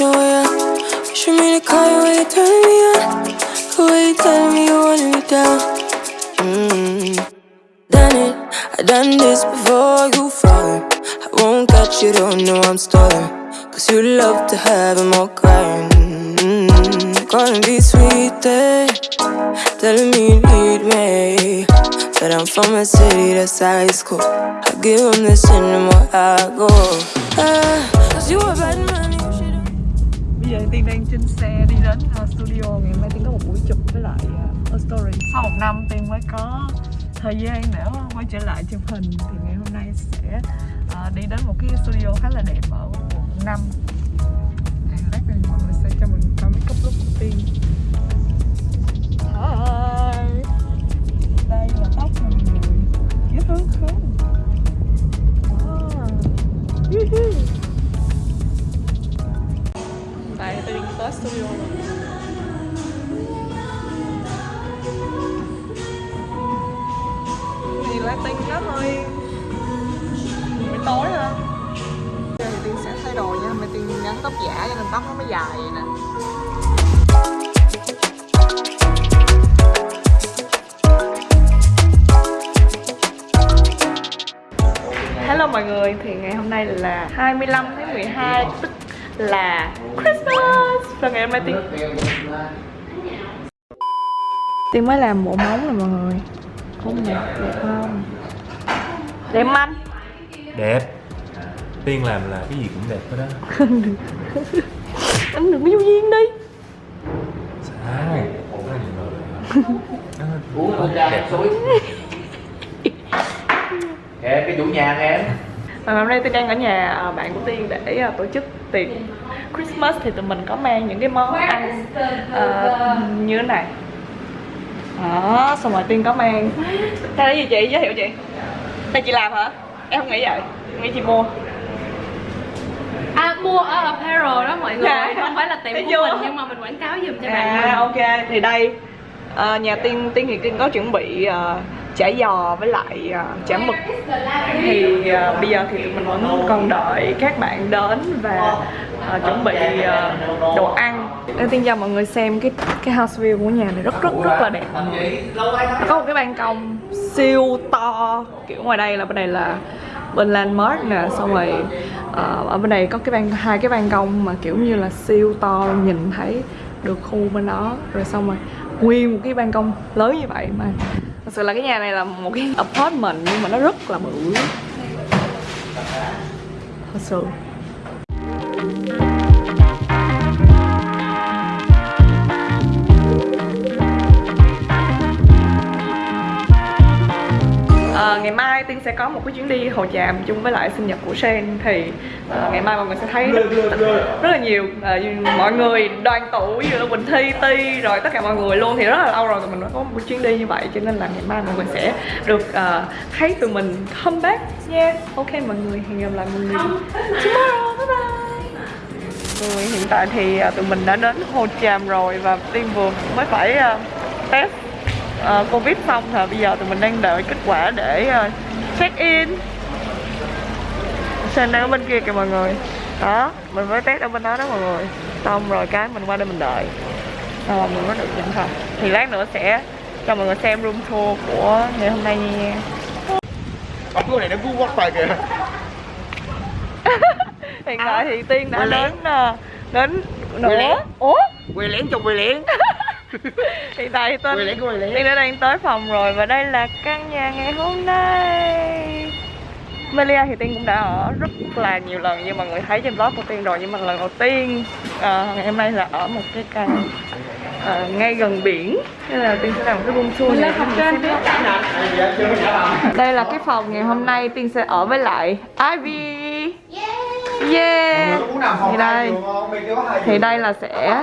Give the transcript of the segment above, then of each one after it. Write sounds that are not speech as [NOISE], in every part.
your way out. Wish for me to call you when you're me on. The way you telling me you wanted me down. Mm. Done it, I done this before you fall. I won't catch you, don't know I'm stalling. Cause you love to have them all crying. Mm. Calling be sweet, eh? telling me you need me. But I'm from a city that's high school. I give them this and the I go. Ah, Cause you a bad man, giờ Tiên đang trên xe đi đến uh, studio Ngày mai Tiên có một buổi chụp với lại uh, A Story. Sau một năm Tiên mới có thời gian để quay trở lại chụp hình Thì ngày hôm nay sẽ uh, đi đến một cái studio khá là đẹp ở quận 5 Lát này mọi người sẽ cho mình coi make up lúc của Tiên à. Người, thì ngày hôm nay là 25 tháng 12 tức là Christmas. Và ngày hôm nay Tiên Tiên mới làm bộ móng rồi mọi người. Không đẹp, đẹp không? Đẹp anh? đẹp. Tiên làm là cái gì cũng đẹp hết đó Anh đừng có vô duyên đi. Sai. Nó đẹp. Kìa, cái chủ nhà em Và hôm nay tôi đang ở nhà à, bạn của Tiên để à, tổ chức tiệc Christmas thì tụi mình có mang những cái món ăn à, như thế này. Đó xong rồi Tiên có mang đây là gì chị? Giới thiệu chị. Đây chị làm hả? Em không nghĩ vậy. Em nghĩ chị mua. À mua ở apparel đó mọi người. Dạ. Không phải là tiệm Thấy của mình nhưng mà mình quảng cáo giùm cho bạn. À mình ok. Thì đây à, nhà Tiên Tiên thì Tiên có chuẩn bị à, chả giò với lại à, chả mực. Thì à, bây giờ thì tụi mình vẫn còn đợi các bạn đến và à, chuẩn bị đồ ăn. Đầu Tiên cho mọi người xem cái cái house view của nhà này rất rất rất là đẹp. Có một cái ban công siêu to, kiểu ngoài đây là bên này là bên landmark nè, xong rồi ở bên này có cái ban, hai cái ban công mà kiểu như là siêu to, nhìn thấy được khu bên đó. Rồi xong rồi, nguyên một cái ban công lớn như vậy mà thật sự là cái nhà này là một cái apartment nhưng mà nó rất là bự. Thật sự. Ngày mai Tiên sẽ có một cái chuyến đi Hồ Tràm chung với lại sinh nhật của Sen thì ờ, ngày mai mọi người sẽ thấy rất, rất là nhiều ờ, mọi người đoàn tụ như là Quỳnh Thi, Ti rồi tất cả mọi người luôn. Thì rất là lâu rồi tụi mình mới có một chuyến đi như vậy cho nên là ngày mai mọi người sẽ được ờ, thấy tụi mình come back. Nha ok mọi người hẹn gặp lại mọi người tomorrow. Bye bye. Rồi, hiện tại thì ờ, tụi mình đã đến Hồ Tràm rồi và Tiên vừa mới phải ờ, test ờ, Covid xong rồi bây giờ tụi mình đang đợi kết quả để ờ, check in. Sen đang ở bên kia kìa mọi người. Đó, mình mới test ở bên đó đó mọi người. Xong rồi cái mình qua đây mình đợi. Xong rồi mình mới được nhận phòng Thì lát nữa sẽ cho mọi người xem room tour của ngày hôm nay nha. Ông cái này nó cú quắt tay kìa. [LAUGHS] Hiện tại thì Tiên đã đến ờ, đến nữa Ủa? Quay lén trong quay lén [LAUGHS] [LAUGHS] Hiện tại thì Quay đã đang tới phòng rồi và đây là căn nhà ngày hôm nay. Melia thì Tiên cũng đã ở rất là nhiều lần như mọi người thấy trên vlog của Tiên rồi nhưng mà lần đầu tiên ờ, ngày hôm nay là ở một cái căn ờ, ngay gần biển. Nên là Tiên sẽ làm một cái room tour này xem. Đây là cái phòng ngày hôm nay Tiên sẽ ở với lại Ivy. Yeah. Phòng Thì đây. Thì đây là sẽ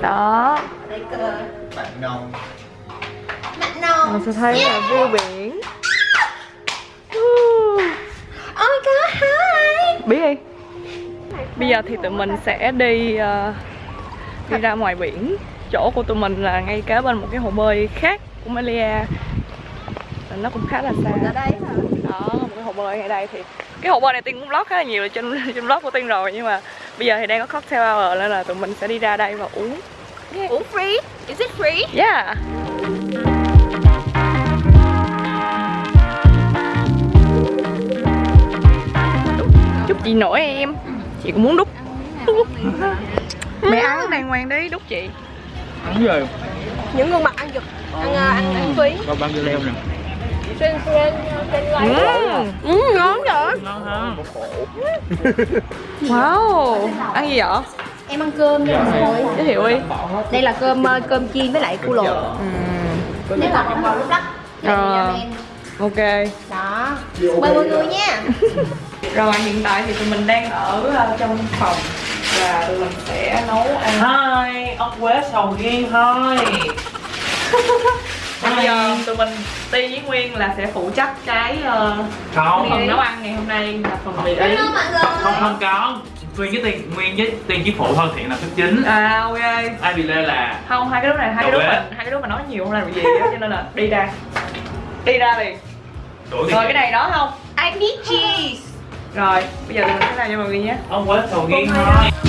Đó. Bạn nồng Mình sẽ thấy là view biển. [LAUGHS] Ôi có hai. Biết đi. Bây giờ thì tụi mình sẽ đi ờ, Đi ra ngoài biển. Chỗ của tụi mình là ngay kế bên một cái hồ bơi khác của Malia. Nó cũng khá là xa. Ở đây hả? đó một cái hồ bơi ở đây thì cái hồ bơi này tiên cũng vlog khá là nhiều trên trên vlog của tiên rồi nhưng mà bây giờ thì đang có cocktail hour nên là tụi mình sẽ đi ra đây và uống. Ủa free? Is it free? yeah. Đúc chị nổi em? Chị cũng muốn đúc. Mẹ ăn đàng hoàng đi đúc chị. Ăn rồi Những gương mặt ăn giật Ăn ờ, ăn ăn phí. Bao bao nhiêu leo nè Trên trên trên Ừm, Ừ, ngon vậy. Ngon ha [LAUGHS] Wow. Ăn gì vậy? Em ăn cơm nha mọi người Giới thiệu đi. Đây là cơm ờ, cơm chiên với lại cua luộc. Nếu là không vào lúc đó Ờ. Đây Ok. Đó. Mời mọi người nha. [LAUGHS] Rồi hiện tại thì tụi mình đang ở ờ, trong phòng Và tụi mình sẽ nấu ăn. Hi, ông Quế sầu riêng thôi [LAUGHS] Bây giờ tụi mình Ti với Nguyên là sẽ phụ trách cái Không, phần nấu ăn ngày hôm nay là phần mì người. Không, không có. Nguyên với Tiên, Nguyên với Tiên với Phụ thôi thiện là thức chính À ok. Ai bị lê là Không, hai cái đứa này, hai cái đứa mình Hai cái đứa mà nói nhiều không làm gì á [LAUGHS] Cho nên là đi ra. Đi ra liền. Rồi cái này đó không? I need cheese. Rồi, bây giờ tụi mình sẽ làm cho mọi người nhé. Ông Quế sầu riêng Không thôi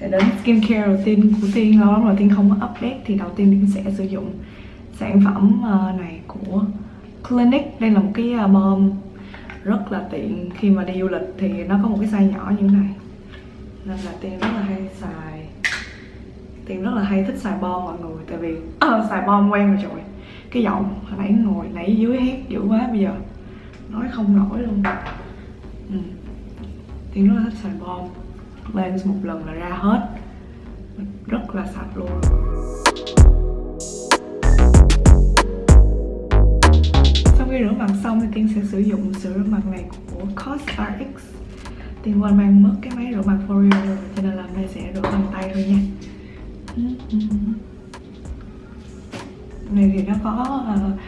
sẽ đến skincare đầu tiên của Tiên Lâu lắm rồi Tiên không có update Thì đầu tiên Tiên sẽ sử dụng sản phẩm ờ, này của Clinique Đây là một cái ờ, bom rất là tiện. Khi mà đi du lịch Thì nó có một cái size nhỏ như thế này. Nên là Tiên rất là hay xài. Tiên rất là hay thích xài bom mọi người. Tại vì ờ, xài bom quen rồi trời. Cái giọng hồi nãy ngồi nãy dưới hét dữ quá bây giờ Nói không nổi luôn. Ừ. Tiên rất là thích xài bom cleanse một lần là ra hết. Rất là sạch luôn. Sau khi rửa mặt xong thì Tiên sẽ sử dụng sữa rửa mặt này của COSRX. Tiên quên mang mất cái máy rửa mặt L'Oreal rồi Cho nên là hôm nay sẽ rửa bằng tay thôi nha. Này thì nó có uh,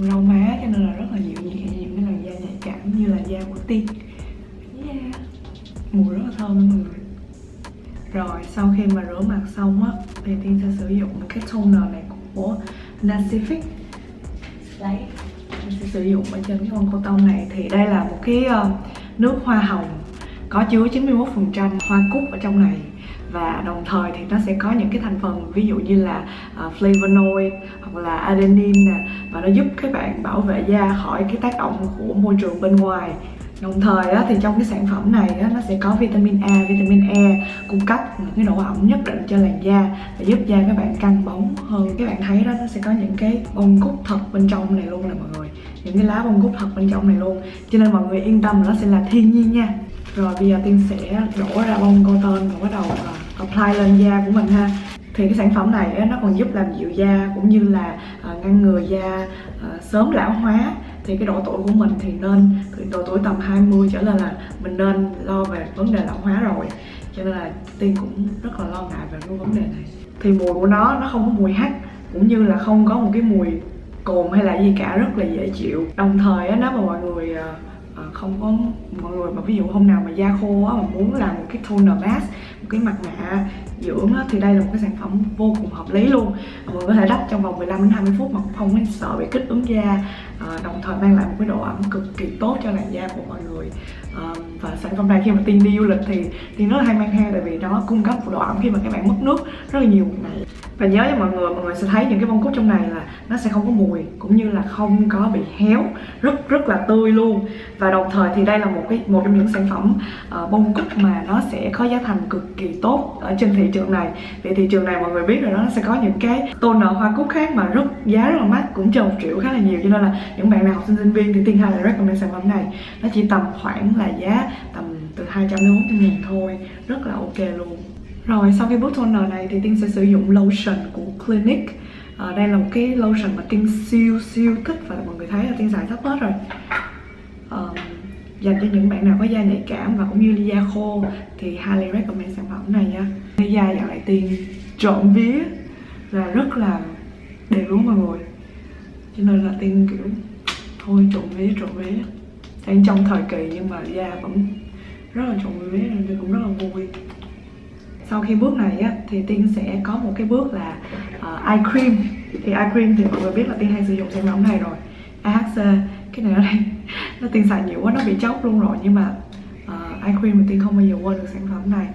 rau má cho nên là rất là dịu nhẹ dịu cái làn da nhạy cảm như là da của tiên. Sau khi mà rửa mặt xong á thì tiên sẽ sử dụng cái toner này của Nacific. Lấy mình sẽ sử dụng ở trên cái con cô tông này. Thì đây là một cái ờ, nước hoa hồng có chứa 91% hoa cúc ở trong này. Và đồng thời thì nó sẽ có những cái thành phần ví dụ như là uh, flavonoid hoặc là adenine nè. Và nó giúp các bạn bảo vệ da khỏi cái tác động của môi trường bên ngoài đồng thời á, thì trong cái sản phẩm này á, nó sẽ có vitamin A, vitamin E cung cấp những cái độ ẩm nhất định cho làn da và giúp da các bạn căng bóng hơn. Các bạn thấy đó nó sẽ có những cái bông cúc thật bên trong này luôn nè mọi người. Những cái lá bông cúc thật bên trong này luôn. Cho nên mọi người yên tâm là nó sẽ là thiên nhiên nha. Rồi bây giờ tiên sẽ đổ ra bông cotton và bắt đầu ờ, apply lên da của mình ha. Thì cái sản phẩm này nó còn giúp làm dịu da cũng như là ờ, ngăn ngừa da ờ, sớm lão hóa thì cái độ tuổi của mình thì nên từ độ tuổi tầm 20 trở lên là mình nên lo về vấn đề lão hóa rồi. Cho nên là tiên cũng rất là lo ngại về cái vấn đề này. Thì mùi của nó nó không có mùi hắc cũng như là không có một cái mùi cồn hay là gì cả rất là dễ chịu. Đồng thời á, nếu mà mọi người à, không có mọi người mà ví dụ hôm nào mà da khô á mà muốn làm một cái toner mask một cái mặt nạ dưỡng á, thì đây là một cái sản phẩm vô cùng hợp lý luôn. Mọi người có thể đắp trong vòng 15 đến 20 phút mà không nên sợ bị kích ứng da. Ờ, đồng thời mang lại một cái độ ẩm cực kỳ tốt cho làn da của mọi người. À, và sản phẩm này khi mà tiên đi du lịch thì tiên rất là hay mang theo tại vì nó cung cấp một độ ẩm khi mà các bạn mất nước rất là nhiều này ngày. Và nhớ cho mọi người mọi người sẽ thấy những cái bông cúc trong này là nó sẽ không có mùi cũng như là không có bị héo rất rất là tươi luôn. Và đồng thời thì đây là một cái một trong những sản phẩm uh, bông cúc mà nó sẽ có giá thành cực kỳ tốt ở trên thị trường này. Vì thị trường này mọi người biết rồi đó nó sẽ có những cái toner hoa cúc khác mà rất giá rất là mắc cũng trên một triệu khá là nhiều. Cho nên là những bạn nào học sinh sinh viên thì tiên hai là recommend sản phẩm này. Nó chỉ tầm khoảng là giá tầm từ 200 đến 400 ngàn thôi. Rất là ok luôn. Rồi sau khi bước toner này thì Tiên sẽ sử dụng lotion của Clinique. À, Đây là một cái lotion mà Tiên siêu siêu thích và mọi người thấy là Tiên xài sắp hết rồi. À, Dành cho những bạn nào có da nhạy cảm và cũng như da khô thì highly recommend sản phẩm này nha. Da dạo này Tiên trộm vía là rất là đẹp luôn mọi người cho nên là tiên kiểu thôi trộn vé trộn vé đang trong thời kỳ nhưng mà da vẫn rất là trộn vé nên tiên cũng rất là vui. Sau khi bước này á, thì tiên sẽ có một cái bước là ờ, uh, eye cream. Thì eye cream thì mọi người biết là tiên hay sử dụng sản phẩm này rồi. AHC cái này ở đây [LAUGHS] nó tiên xài nhiều quá nó bị chóc luôn rồi. Nhưng mà ờ, uh, eye cream thì tiên không bao giờ quên được sản phẩm này.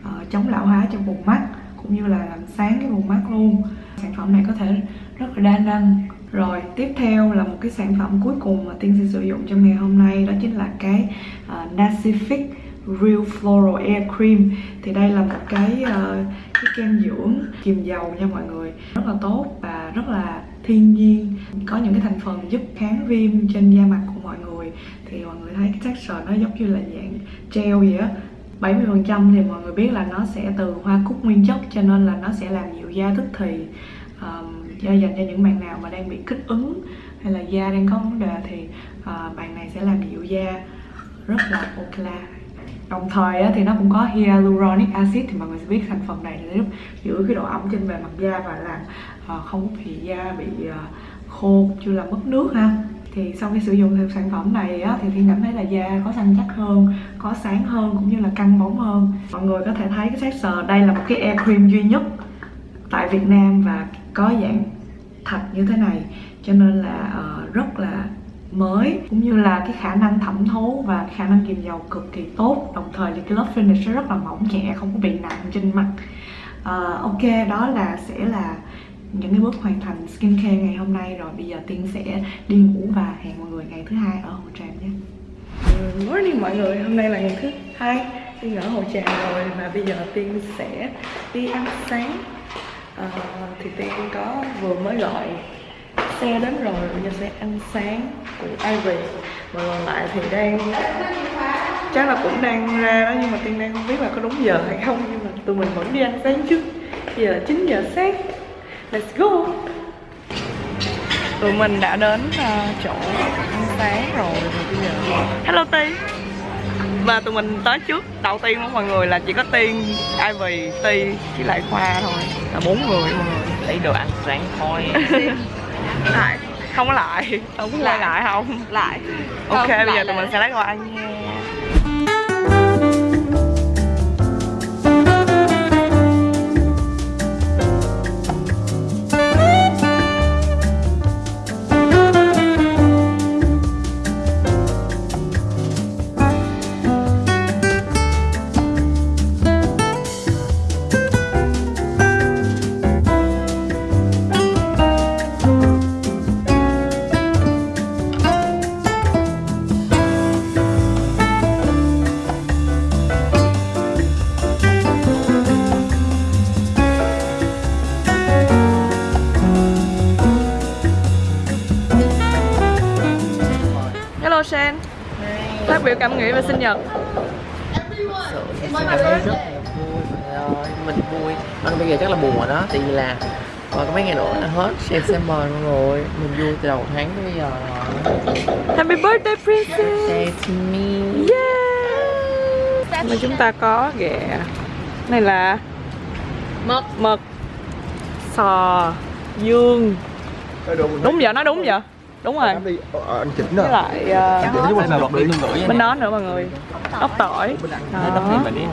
Uh, chống lão hóa cho vùng mắt cũng như là làm sáng cái vùng mắt luôn. Sản phẩm này có thể rất là đa năng rồi tiếp theo là một cái sản phẩm cuối cùng mà tiên sẽ sử dụng trong ngày hôm nay đó chính là cái uh, Nacific Real Floral Air Cream. Thì đây là một cái uh, cái kem dưỡng kiềm dầu nha mọi người. Rất là tốt và rất là thiên nhiên. Có những cái thành phần giúp kháng viêm trên da mặt của mọi người. Thì mọi người thấy cái texture nó giống như là dạng gel vậy á. 70% thì mọi người biết là nó sẽ từ hoa cúc nguyên chất cho nên là nó sẽ làm dịu da tức thì. Um, dành cho những bạn nào mà đang bị kích ứng hay là da đang có vấn đề thì uh, bạn này sẽ làm dịu da rất là ok. Đồng thời á, thì nó cũng có hyaluronic acid thì mọi người sẽ biết thành phần này giúp giữ cái độ ẩm trên bề mặt da và làm uh, không bị da bị uh, khô chưa là mất nước ha. Thì sau khi sử dụng thêm sản phẩm này á, thì Thiên cảm thấy là da có săn chắc hơn, có sáng hơn cũng như là căng bóng hơn. Mọi người có thể thấy cái texture đây là một cái air cream duy nhất tại Việt Nam và có dạng thật như thế này. Cho nên là uh, rất là mới cũng như là cái khả năng thẩm thấu và khả năng kiềm dầu cực kỳ tốt. Đồng thời thì cái lớp finish rất là mỏng nhẹ không có bị nặng trên mặt. Uh, ok đó là sẽ là những cái bước hoàn thành skincare ngày hôm nay rồi. Bây giờ tiên sẽ đi ngủ và hẹn mọi người ngày thứ hai ở hồ tràm nhé. Morning mọi người hôm nay là ngày thứ hai. Tiên ở hồ tràm rồi và bây giờ tiên sẽ đi ăn sáng à, thì tiên có vừa mới gọi xe đến rồi bây giờ sẽ ăn sáng của Ivy mà còn lại thì đang chắc là cũng đang ra đó nhưng mà tiên đang không biết là có đúng giờ hay không. Nhưng mà tụi mình vẫn đi ăn sáng trước. Bây giờ là 9 giờ sáng. Let's go. Tụi mình đã đến uh, chỗ ăn sáng rồi rồi bây giờ hello Ti và tụi mình tới trước. Đầu tiên của mọi người là chỉ có tiên Ivy Ti với lại Khoa thôi. Là bốn người mọi người. Lấy đồ ăn sáng thôi. [LAUGHS] Lại. Không có lại. Không có lại. lại không? Lại. Ok Không, bây lại giờ tụi mình sẽ lấy đồ ăn nha cảm nghĩ về sinh nhật. Mình cảm thấy rất là vui. Mình Anh bây giờ chắc là buồn rồi đó Tại vì là còn có mấy ngày nữa là hết September luôn rồi. Mình vui từ đầu tháng tới bây giờ rồi. Happy birthday princess. Say to me. Yeah. Mà chúng ta có ghẹ này là Mực. Mực. Sò. Dương. Đúng vậy nói đúng vậy đúng rồi. Anh chỉnh với rồi lại uh, gửi bên đó nữa mọi người. Ốc tỏi. Đó thì mình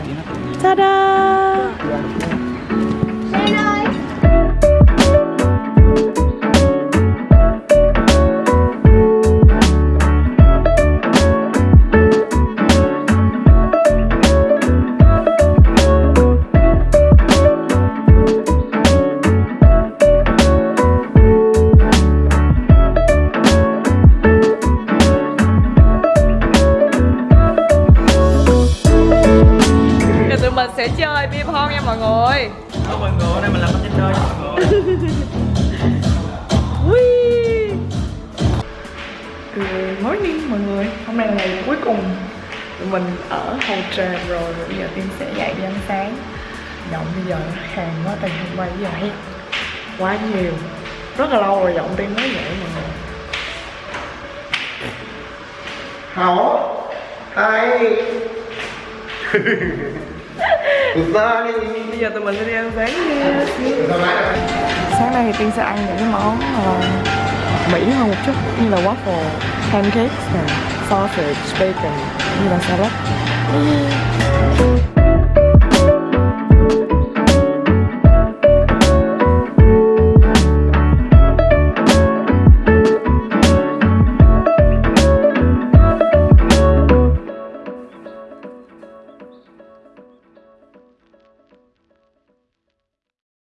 Good morning mọi người. Hôm nay là ngày cuối cùng Tụi mình ở Hồ Tràm rồi. Bây giờ Tiên sẽ dậy đi ăn sáng. Giọng bây giờ khàn quá Tại hôm qua bây giờ hét quá nhiều. Rất là lâu rồi giọng Tiên mới dậy mọi người. Hảo hai ra [LAUGHS] đi? Bây giờ tụi mình sẽ đi ăn sáng nha thì Tiên sẽ ăn những cái món uh, Mỹ hơn một chút như là waffle, pancakes này, sausage, bacon, như là salad.